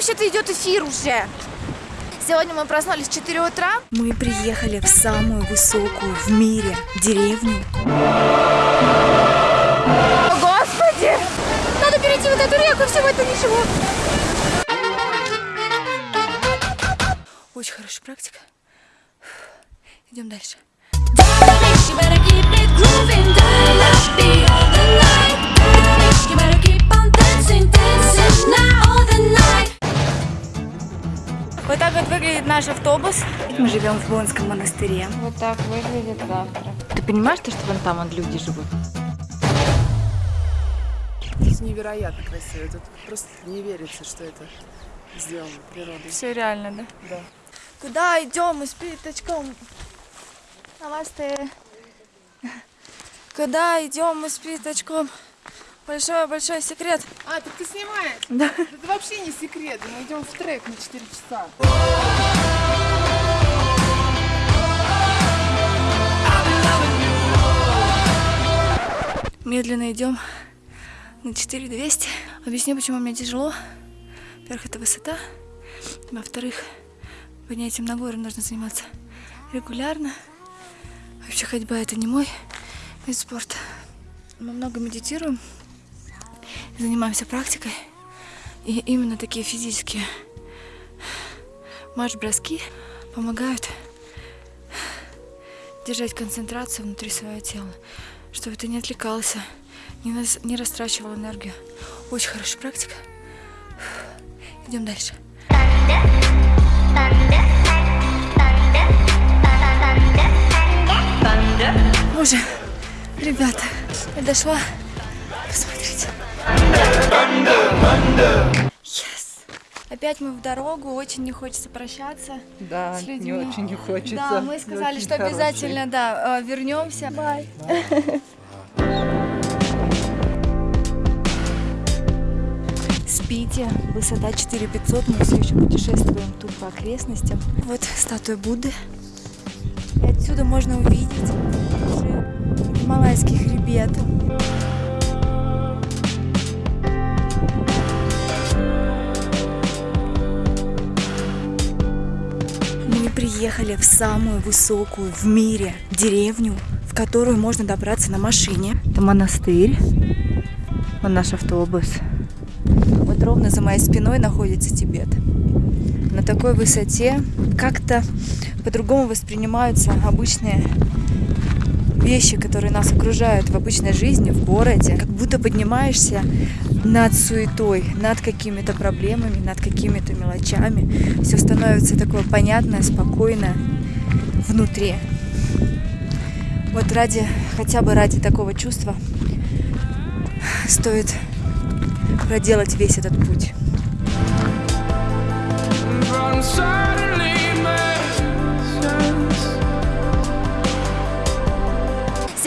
вообще-то идет эфир уже. Сегодня мы проснулись в 4 утра. Мы приехали в самую высокую в мире деревню. О, Господи! Надо перейти вот эту реку, всего это ничего. Очень хорошая практика. Идем дальше. Наш автобус. Мы живем в Бонском монастыре. Вот так выглядит завтра. Ты понимаешь, то, что вон там вон люди живут? Здесь невероятно красиво. Тут просто не верится, что это сделано природой. Все реально, да? Да. Куда идем мы с пятачком? Намасте. Куда идем мы с пятачком? Большой-большой секрет. А, так ты снимаешь? Да. Это вообще не секрет. Мы идем в трек на 4 часа. Медленно идем на 4200. Объясню, почему мне тяжело. Во-первых, это высота. Во-вторых, поднятием на горы нужно заниматься регулярно. Вообще ходьба это не мой вид спорта. Мы много медитируем, занимаемся практикой. И именно такие физические марш-броски помогают держать концентрацию внутри своего тела, чтобы ты не отвлекался, не, нас- не растрачивал энергию. Очень хорошая практика. Идем дальше. Боже, ребята, я дошла. Посмотрите. Опять мы в дорогу, очень не хочется прощаться. Да, с не людьми. очень не хочется. Да, мы сказали, что хороший. обязательно, да, э, вернемся. Бай. Спите, высота 4500, мы все еще путешествуем тут по окрестностям. Вот статуя Будды. И отсюда можно увидеть уже гималайский хребет. Приехали в самую высокую в мире деревню, в которую можно добраться на машине. Это монастырь. Вон наш автобус. Вот ровно за моей спиной находится Тибет. На такой высоте как-то по-другому воспринимаются обычные вещи, которые нас окружают в обычной жизни, в городе. Как будто поднимаешься над суетой, над какими-то проблемами, над какими-то мелочами. Все становится такое понятное, спокойное внутри. Вот ради, хотя бы ради такого чувства стоит проделать весь этот путь.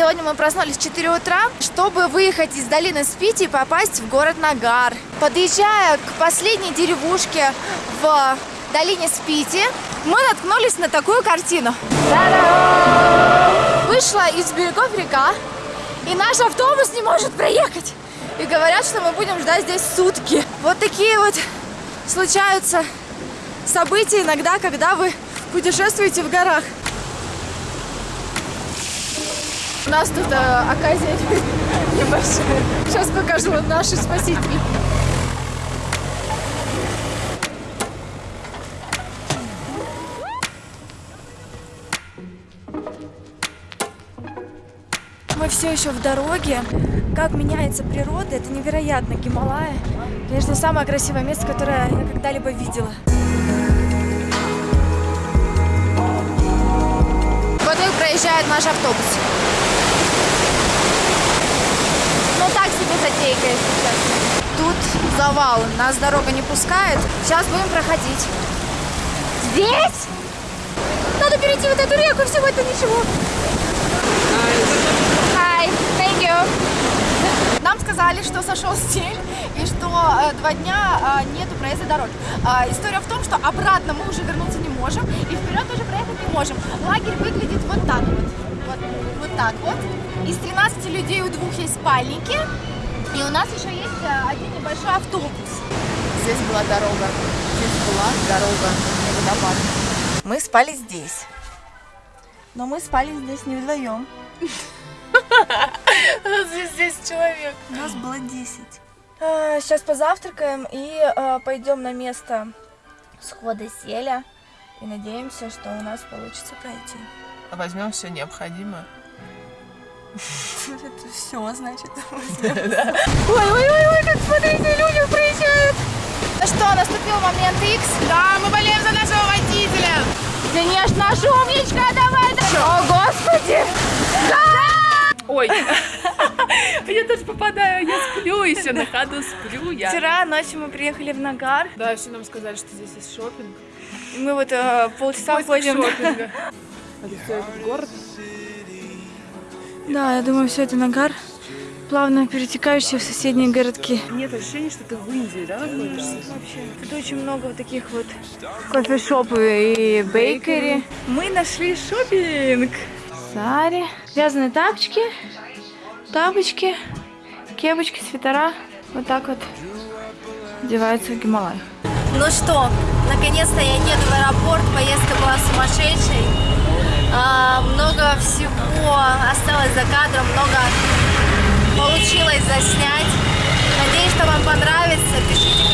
Сегодня мы проснулись в 4 утра, чтобы выехать из долины Спити и попасть в город Нагар. Подъезжая к последней деревушке в долине Спити, мы наткнулись на такую картину. Вышла из берегов река, и наш автобус не может проехать. И говорят, что мы будем ждать здесь сутки. Вот такие вот случаются события иногда, когда вы путешествуете в горах. У нас тут э, оказия небольшая. Сейчас покажу наши спасители. Мы все еще в дороге. Как меняется природа, это невероятно. Гималая, конечно, самое красивое место, которое я когда-либо видела. Вот и проезжает наш автобус. Ну так затейка, если честно. Тут завал, нас дорога не пускает. Сейчас будем проходить. Здесь? Надо перейти вот эту реку, всего это ничего. Hi, thank you. Нам сказали, что сошел стель и что э, два дня э, нету проезда дороги. А, история в том, что обратно мы уже вернуться не можем и вперед тоже проехать не можем. Лагерь выглядит вот так вот. Вот, вот так вот. Из 13 людей у двух есть спальники. И у нас еще есть э, один небольшой автобус. здесь была дорога. Здесь была дорога, водопад. Мы спали здесь. Но мы спали здесь не вдвоем. Здесь 10 человек. Нас было 10. Сейчас позавтракаем и а, пойдем на место схода селя. И надеемся, что у нас получится пройти. Возьмем все необходимое. Это все, значит. Ой-ой-ой, как смотрите, люди приезжают. Ну что, наступил момент X. Да, мы болеем за нашего водителя. Конечно, наш умничка, давай, давай. О, господи. Ой. Я тоже попадаю, я сплю еще на ходу, сплю я. Вчера ночью мы приехали в Нагар. Да, все нам сказали, что здесь есть шопинг. Мы вот э, полчаса ходим. шопинга. Это все этот город? Да, я думаю, все это Нагар. Плавно перетекающие в соседние городки. Нет ощущения, что ты в Индии, да, находишься? Тут очень много вот таких вот кофешопы и бейкери. Мы нашли шопинг. Сари. Вязаные тапочки, тапочки, кепочки, свитера. Вот так вот одевается в Гималай. Ну что, наконец-то я еду в аэропорт, поездка была сумасшедшей. А, много всего осталось за кадром, много получилось заснять. Надеюсь, что вам понравится. Пишите